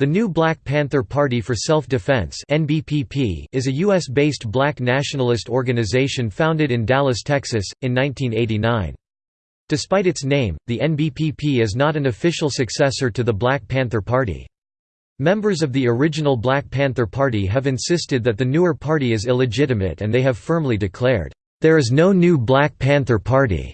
The New Black Panther Party for Self-Defense is a U.S.-based black nationalist organization founded in Dallas, Texas, in 1989. Despite its name, the NBPP is not an official successor to the Black Panther Party. Members of the original Black Panther Party have insisted that the newer party is illegitimate and they have firmly declared, "...there is no new Black Panther Party."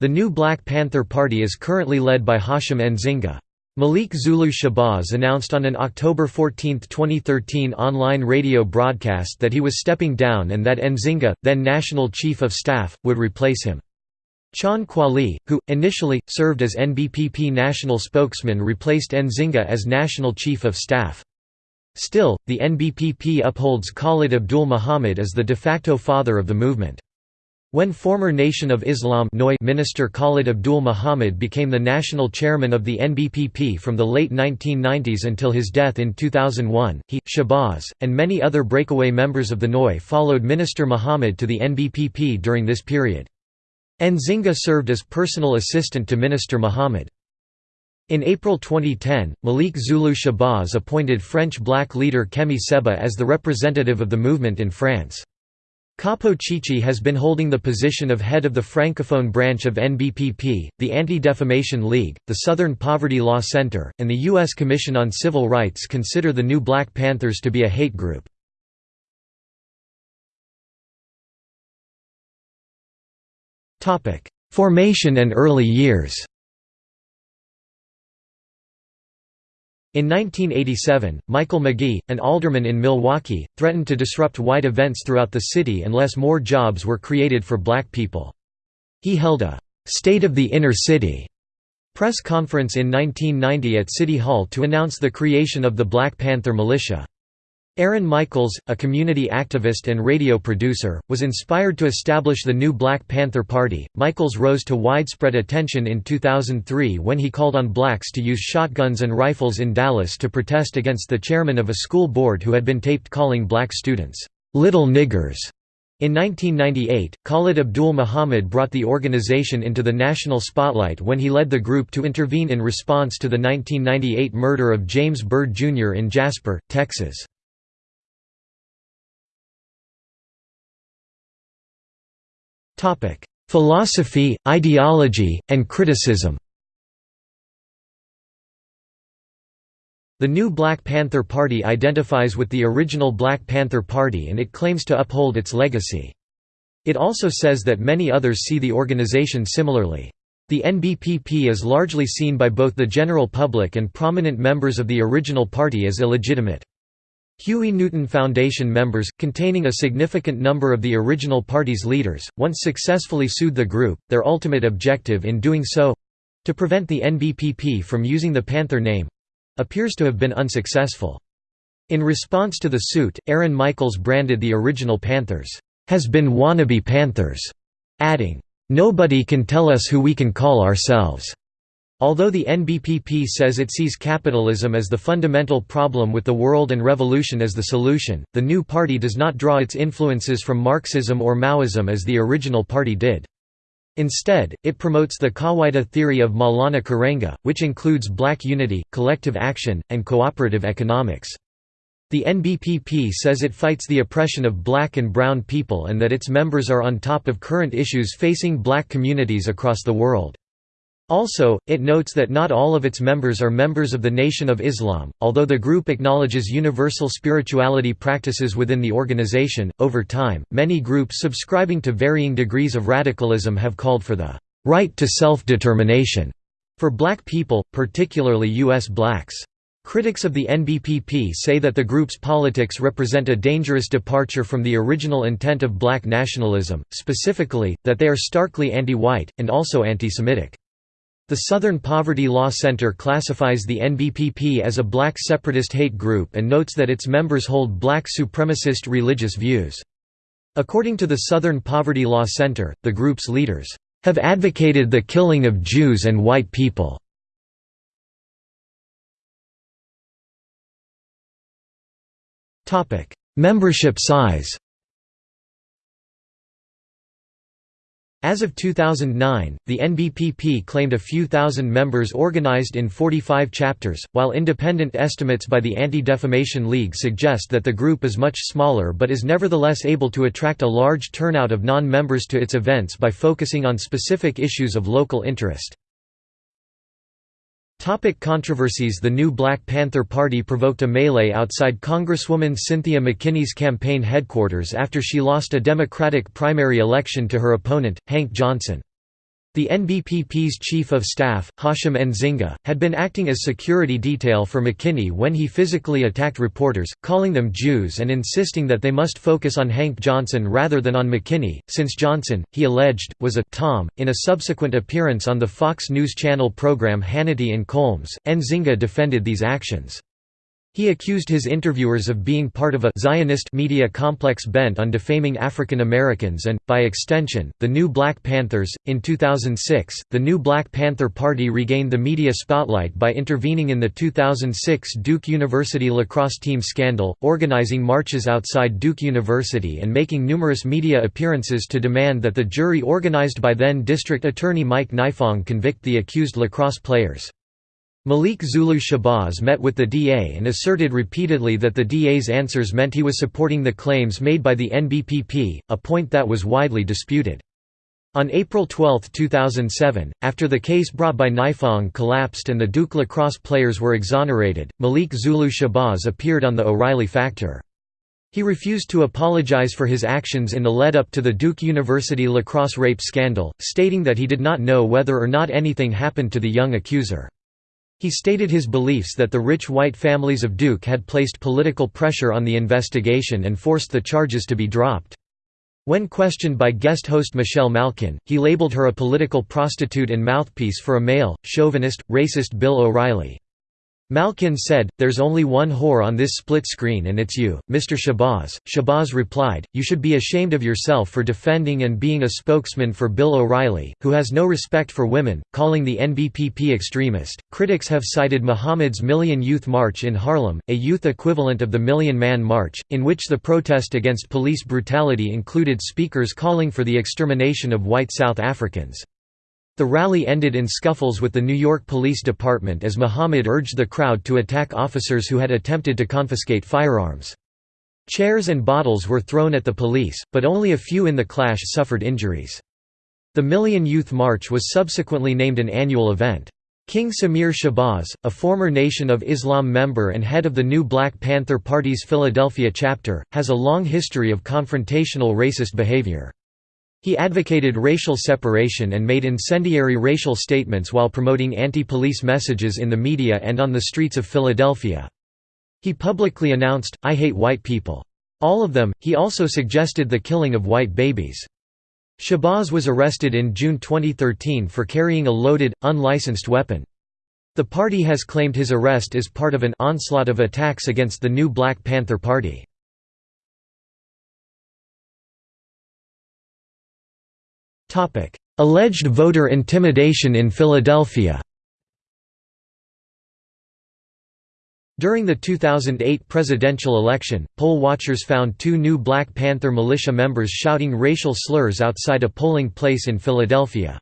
The new Black Panther Party is currently led by Hashim Nzinga. Malik Zulu Shabazz announced on an October 14, 2013 online radio broadcast that he was stepping down and that Nzinga, then National Chief of Staff, would replace him. Chawn Kweli, who, initially, served as NBPP national spokesman replaced Nzinga as National Chief of Staff. Still, the NBPP upholds Khalid Abdul Muhammad as the de facto father of the movement. When former Nation of Islam Minister Khalid Abdul Muhammad became the national chairman of the NBPP from the late 1990s until his death in 2001, he, Shabazz, and many other breakaway members of the NOI followed Minister Muhammad to the NBPP during this period. Nzinga served as personal assistant to Minister Muhammad. In April 2010, Malik Zulu Shabazz appointed French black leader Kemi Séba as the representative of the movement in France. Capo Chichi has been holding the position of head of the francophone branch of NBPP, the Anti-Defamation League, the Southern Poverty Law Center, and the U.S. Commission on Civil Rights consider the new Black Panthers to be a hate group. Formation and early years In 1987, Michael McGee, an alderman in Milwaukee, threatened to disrupt white events throughout the city unless more jobs were created for black people. He held a «State of the Inner City» press conference in 1990 at City Hall to announce the creation of the Black Panther Militia. Aaron Michaels, a community activist and radio producer, was inspired to establish the new Black Panther Party. Michaels rose to widespread attention in 2003 when he called on blacks to use shotguns and rifles in Dallas to protest against the chairman of a school board who had been taped calling black students, little niggers. In 1998, Khalid Abdul Muhammad brought the organization into the national spotlight when he led the group to intervene in response to the 1998 murder of James Byrd Jr. in Jasper, Texas. Philosophy, ideology, and criticism The new Black Panther Party identifies with the original Black Panther Party and it claims to uphold its legacy. It also says that many others see the organization similarly. The NBPP is largely seen by both the general public and prominent members of the original party as illegitimate. Huey Newton Foundation members, containing a significant number of the original party's leaders, once successfully sued the group, their ultimate objective in doing so—to prevent the NBPP from using the Panther name—appears to have been unsuccessful. In response to the suit, Aaron Michaels branded the original Panthers, "...has been wannabe Panthers", adding, "...nobody can tell us who we can call ourselves." Although the NBPP says it sees capitalism as the fundamental problem with the world and revolution as the solution, the new party does not draw its influences from Marxism or Maoism as the original party did. Instead, it promotes the Kawaida theory of Maulana Karenga, which includes black unity, collective action, and cooperative economics. The NBPP says it fights the oppression of black and brown people and that its members are on top of current issues facing black communities across the world. Also, it notes that not all of its members are members of the Nation of Islam, although the group acknowledges universal spirituality practices within the organization. Over time, many groups subscribing to varying degrees of radicalism have called for the right to self determination for black people, particularly U.S. blacks. Critics of the NBPP say that the group's politics represent a dangerous departure from the original intent of black nationalism, specifically, that they are starkly anti-white, and also anti-Semitic. The Southern Poverty Law Center classifies the NBPP as a black separatist hate group and notes that its members hold black supremacist religious views. According to the Southern Poverty Law Center, the group's leaders have advocated the killing of Jews and white people. Membership size As of 2009, the NBPP claimed a few thousand members organized in 45 chapters, while independent estimates by the Anti-Defamation League suggest that the group is much smaller but is nevertheless able to attract a large turnout of non-members to its events by focusing on specific issues of local interest. Topic controversies The new Black Panther Party provoked a melee outside Congresswoman Cynthia McKinney's campaign headquarters after she lost a Democratic primary election to her opponent, Hank Johnson. The NBPP's chief of staff, Hashim Nzinga, had been acting as security detail for McKinney when he physically attacked reporters, calling them Jews and insisting that they must focus on Hank Johnson rather than on McKinney, since Johnson, he alleged, was a «Tom». In a subsequent appearance on the Fox News Channel program Hannity and Colmes, Nzinga defended these actions. He accused his interviewers of being part of a Zionist media complex bent on defaming African Americans and, by extension, the New Black Panthers. In 2006, the New Black Panther Party regained the media spotlight by intervening in the 2006 Duke University lacrosse team scandal, organizing marches outside Duke University and making numerous media appearances to demand that the jury organized by then District Attorney Mike Nifong convict the accused lacrosse players. Malik Zulu Shabazz met with the DA and asserted repeatedly that the DA's answers meant he was supporting the claims made by the NBPP, a point that was widely disputed. On April 12, 2007, after the case brought by Nifong collapsed and the Duke lacrosse players were exonerated, Malik Zulu Shabazz appeared on The O'Reilly Factor. He refused to apologize for his actions in the lead-up to the Duke University lacrosse rape scandal, stating that he did not know whether or not anything happened to the young accuser. He stated his beliefs that the rich white families of Duke had placed political pressure on the investigation and forced the charges to be dropped. When questioned by guest host Michelle Malkin, he labeled her a political prostitute and mouthpiece for a male, chauvinist, racist Bill O'Reilly. Malkin said, There's only one whore on this split screen and it's you, Mr. Shabazz. Shabazz replied, You should be ashamed of yourself for defending and being a spokesman for Bill O'Reilly, who has no respect for women, calling the NBPP extremist. Critics have cited Muhammad's Million Youth March in Harlem, a youth equivalent of the Million Man March, in which the protest against police brutality included speakers calling for the extermination of white South Africans. The rally ended in scuffles with the New York Police Department as Muhammad urged the crowd to attack officers who had attempted to confiscate firearms. Chairs and bottles were thrown at the police, but only a few in the clash suffered injuries. The Million Youth March was subsequently named an annual event. King Samir Shabazz, a former Nation of Islam member and head of the New Black Panther Party's Philadelphia chapter, has a long history of confrontational racist behavior. He advocated racial separation and made incendiary racial statements while promoting anti-police messages in the media and on the streets of Philadelphia. He publicly announced, I hate white people. All of them. He also suggested the killing of white babies. Shabazz was arrested in June 2013 for carrying a loaded, unlicensed weapon. The party has claimed his arrest is part of an onslaught of attacks against the new Black Panther Party. Alleged voter intimidation in Philadelphia During the 2008 presidential election, poll watchers found two new Black Panther militia members shouting racial slurs outside a polling place in Philadelphia.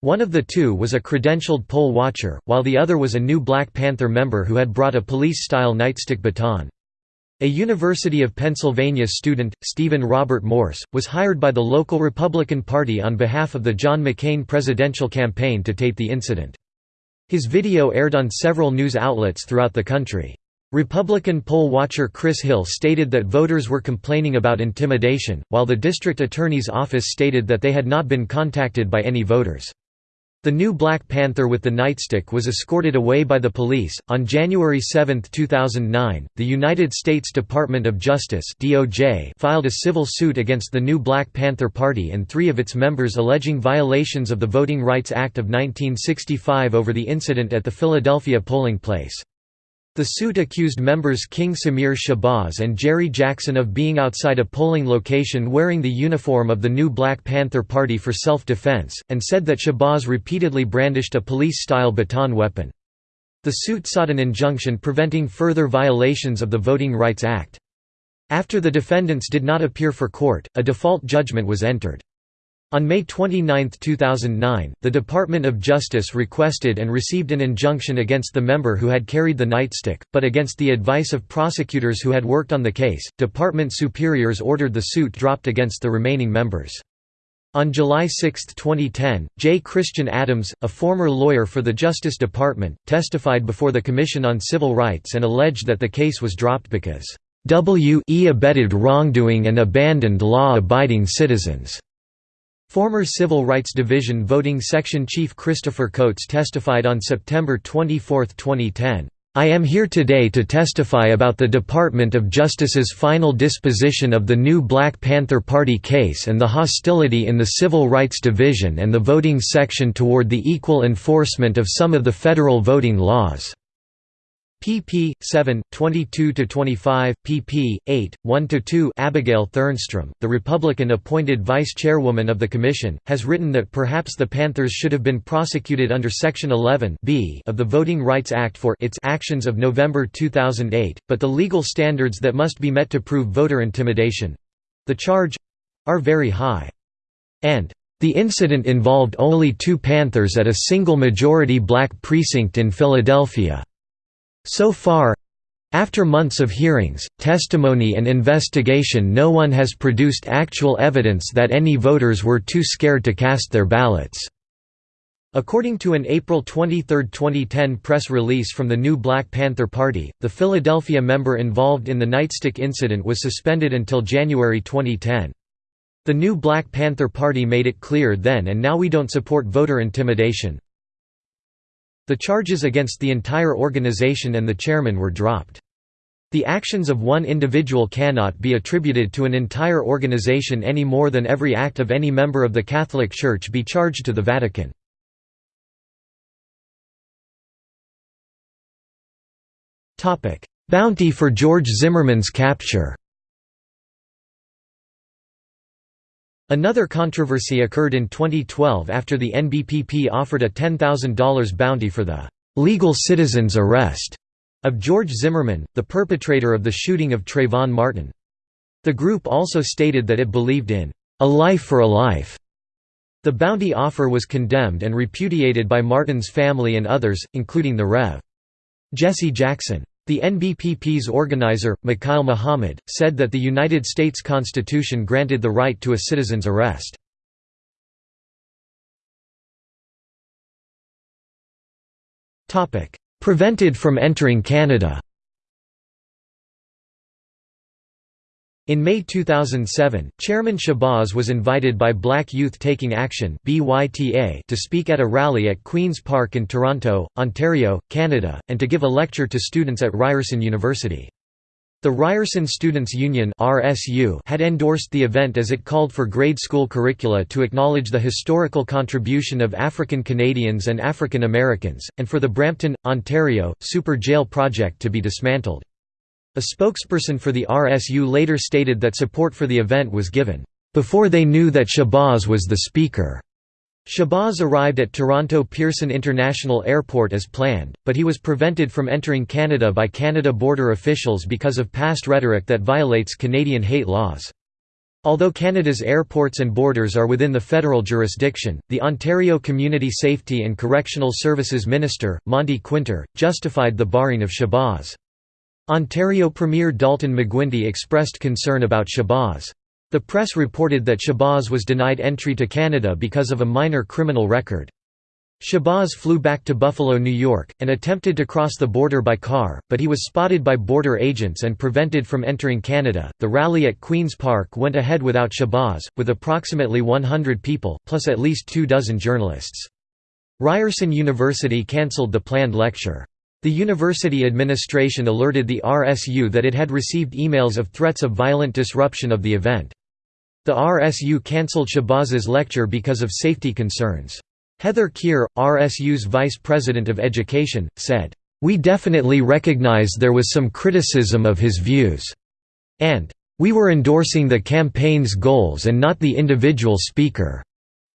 One of the two was a credentialed poll watcher, while the other was a new Black Panther member who had brought a police-style nightstick baton. A University of Pennsylvania student, Stephen Robert Morse, was hired by the local Republican Party on behalf of the John McCain presidential campaign to tape the incident. His video aired on several news outlets throughout the country. Republican poll watcher Chris Hill stated that voters were complaining about intimidation, while the district attorney's office stated that they had not been contacted by any voters. The new Black Panther with the nightstick was escorted away by the police. On January 7, 2009, the United States Department of Justice (DOJ) filed a civil suit against the new Black Panther Party and 3 of its members alleging violations of the Voting Rights Act of 1965 over the incident at the Philadelphia polling place. The suit accused members King Samir Shabazz and Jerry Jackson of being outside a polling location wearing the uniform of the new Black Panther Party for self-defense, and said that Shabazz repeatedly brandished a police-style baton weapon. The suit sought an injunction preventing further violations of the Voting Rights Act. After the defendants did not appear for court, a default judgment was entered. On May 29, 2009, the Department of Justice requested and received an injunction against the member who had carried the nightstick, but against the advice of prosecutors who had worked on the case, department superiors ordered the suit dropped against the remaining members. On July 6, 2010, J. Christian Adams, a former lawyer for the Justice Department, testified before the Commission on Civil Rights and alleged that the case was dropped because W e abetted wrongdoing and abandoned law-abiding citizens. Former Civil Rights Division Voting Section Chief Christopher Coates testified on September 24, 2010, "...I am here today to testify about the Department of Justice's final disposition of the new Black Panther Party case and the hostility in the Civil Rights Division and the voting section toward the equal enforcement of some of the federal voting laws." Pp. 7, 22–25, pp. 8, 1–2 Abigail Thernstrom, the Republican-appointed vice-chairwoman of the Commission, has written that perhaps the Panthers should have been prosecuted under Section 11 B of the Voting Rights Act for its actions of November 2008, but the legal standards that must be met to prove voter intimidation—the charge—are very high. And the incident involved only two Panthers at a single majority black precinct in Philadelphia. So far after months of hearings, testimony and investigation no one has produced actual evidence that any voters were too scared to cast their ballots." According to an April 23, 2010 press release from the new Black Panther Party, the Philadelphia member involved in the nightstick incident was suspended until January 2010. The new Black Panther Party made it clear then and now we don't support voter intimidation, the charges against the entire organization and the chairman were dropped. The actions of one individual cannot be attributed to an entire organization any more than every act of any member of the Catholic Church be charged to the Vatican. Bounty for George Zimmerman's capture Another controversy occurred in 2012 after the NBPP offered a $10,000 bounty for the «legal citizen's arrest» of George Zimmerman, the perpetrator of the shooting of Trayvon Martin. The group also stated that it believed in «a life for a life». The bounty offer was condemned and repudiated by Martin's family and others, including the Rev. Jesse Jackson. The NBPP's organizer, Mikhail Muhammad, said that the United States Constitution granted the right to a citizen's arrest. Prevented from entering Canada In May 2007, Chairman Shabazz was invited by Black Youth Taking Action to speak at a rally at Queen's Park in Toronto, Ontario, Canada, and to give a lecture to students at Ryerson University. The Ryerson Students' Union had endorsed the event as it called for grade school curricula to acknowledge the historical contribution of African Canadians and African Americans, and for the Brampton, Ontario, Super Jail project to be dismantled. A spokesperson for the RSU later stated that support for the event was given, "...before they knew that Shabazz was the speaker." Shabazz arrived at Toronto Pearson International Airport as planned, but he was prevented from entering Canada by Canada border officials because of past rhetoric that violates Canadian hate laws. Although Canada's airports and borders are within the federal jurisdiction, the Ontario Community Safety and Correctional Services Minister, Monte Kwinter, justified the barring of Shabazz. Ontario Premier Dalton McGuinty expressed concern about Shabazz. The press reported that Shabazz was denied entry to Canada because of a minor criminal record. Shabazz flew back to Buffalo, New York, and attempted to cross the border by car, but he was spotted by border agents and prevented from entering Canada. The rally at Queen's Park went ahead without Shabazz, with approximately 100 people, plus at least two dozen journalists. Ryerson University cancelled the planned lecture. The university administration alerted the RSU that it had received emails of threats of violent disruption of the event. The RSU cancelled Shabazz's lecture because of safety concerns. Heather Keir, RSU's vice president of education, said, "...we definitely recognize there was some criticism of his views," and, "...we were endorsing the campaign's goals and not the individual speaker."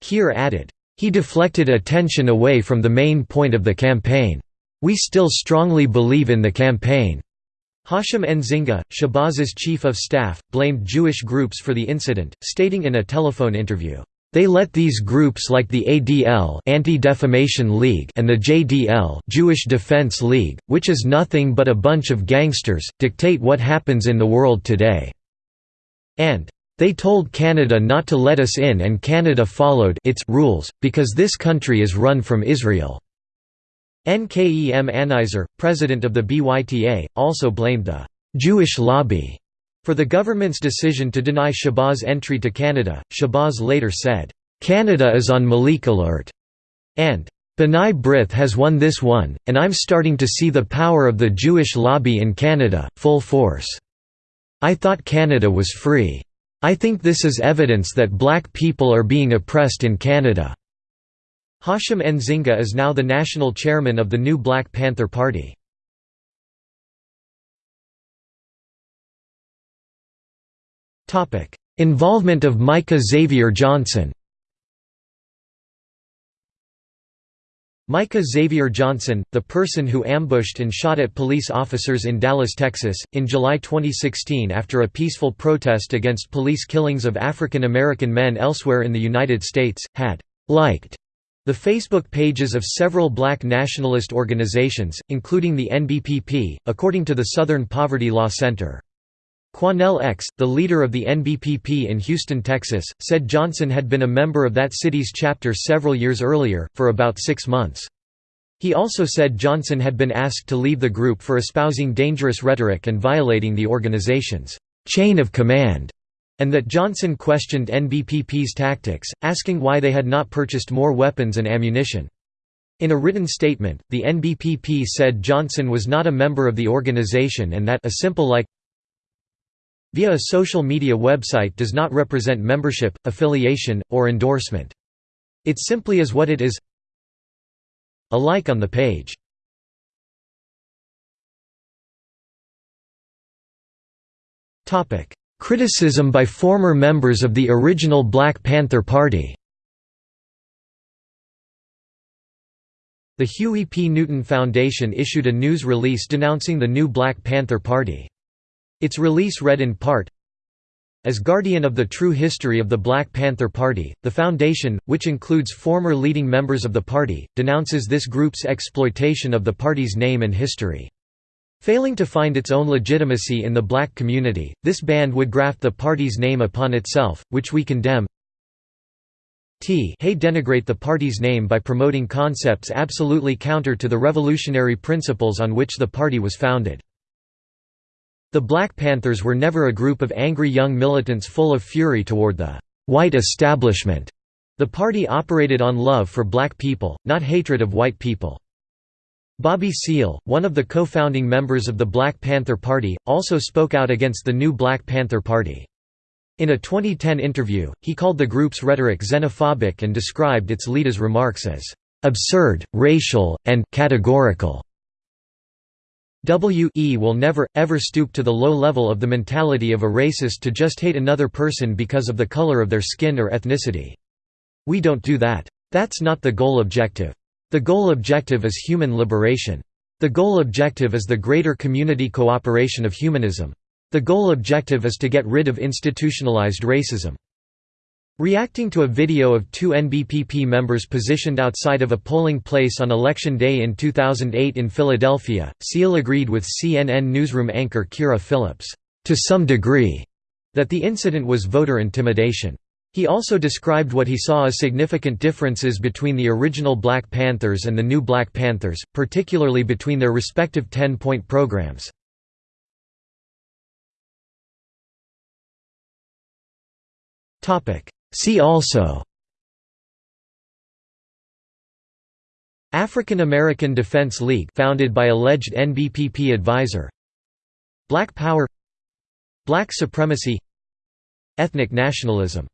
Keir added, "...he deflected attention away from the main point of the campaign." We still strongly believe in the campaign. Hashim Nzinga, Shabazz's chief of staff, blamed Jewish groups for the incident, stating in a telephone interview, They let these groups like the ADL Anti-Defamation League and the JDL Jewish Defense League, which is nothing but a bunch of gangsters, dictate what happens in the world today." And, "...they told Canada not to let us in and Canada followed its rules, because this country is run from Israel." Nkem Anizer, president of the BYTA, also blamed the «Jewish lobby» For the government's decision to deny Shabazz entry to Canada, Shabazz later said, "'Canada is on Malik alert' and "'B'nai B'rith has won this one, and I'm starting to see the power of the Jewish lobby in Canada, full force. I thought Canada was free. I think this is evidence that black people are being oppressed in Canada." Hashim Nzinga is now the national chairman of the new Black Panther Party. Involvement of Micah Xavier Johnson Micah Xavier Johnson, the person who ambushed and shot at police officers in Dallas, Texas, in July 2016 after a peaceful protest against police killings of African American men elsewhere in the United States, had liked the Facebook pages of several black nationalist organizations, including the NBPP, according to the Southern Poverty Law Center. Quanell X, the leader of the NBPP in Houston, Texas, said Johnson had been a member of that city's chapter several years earlier, for about six months. He also said Johnson had been asked to leave the group for espousing dangerous rhetoric and violating the organization's chain of command, and that Johnson questioned NBPP's tactics, asking why they had not purchased more weapons and ammunition. In a written statement, the NBPP said Johnson was not a member of the organization and that a simple like via a social media website does not represent membership, affiliation, or endorsement. It simply is what it is a like on the page. Criticism by former members of the original Black Panther Party The Huey P. Newton Foundation issued a news release denouncing the new Black Panther Party. Its release read in part, as guardian of the true history of the Black Panther Party, the Foundation, which includes former leading members of the party, denounces this group's exploitation of the party's name and history. Failing to find its own legitimacy in the black community, this band would graft the party's name upon itself, which we condemn. T hey denigrate the party's name by promoting concepts absolutely counter to the revolutionary principles on which the party was founded. The Black Panthers were never a group of angry young militants full of fury toward the white establishment. The party operated on love for black people, not hatred of white people. Bobby Seale, one of the co-founding members of the Black Panther Party, also spoke out against the new Black Panther Party. In a 2010 interview, he called the group's rhetoric xenophobic and described its leader's remarks as absurd, racial, and categorical. W.E. will never, ever stoop to the low level of the mentality of a racist to just hate another person because of the color of their skin or ethnicity. We don't do that. That's not the goal objective. The goal objective is human liberation. The goal objective is the greater community cooperation of humanism. The goal objective is to get rid of institutionalized racism. Reacting to a video of two NBPP members positioned outside of a polling place on Election Day in 2008 in Philadelphia, Seale agreed with CNN newsroom anchor Kyra Phillips, "...to some degree," that the incident was voter intimidation. He also described what he saw as significant differences between the original Black Panthers and the new Black Panthers, particularly between their respective 10-point programs. See also African American Defense League founded by alleged NBPP advisor Black Power Black supremacy Ethnic nationalism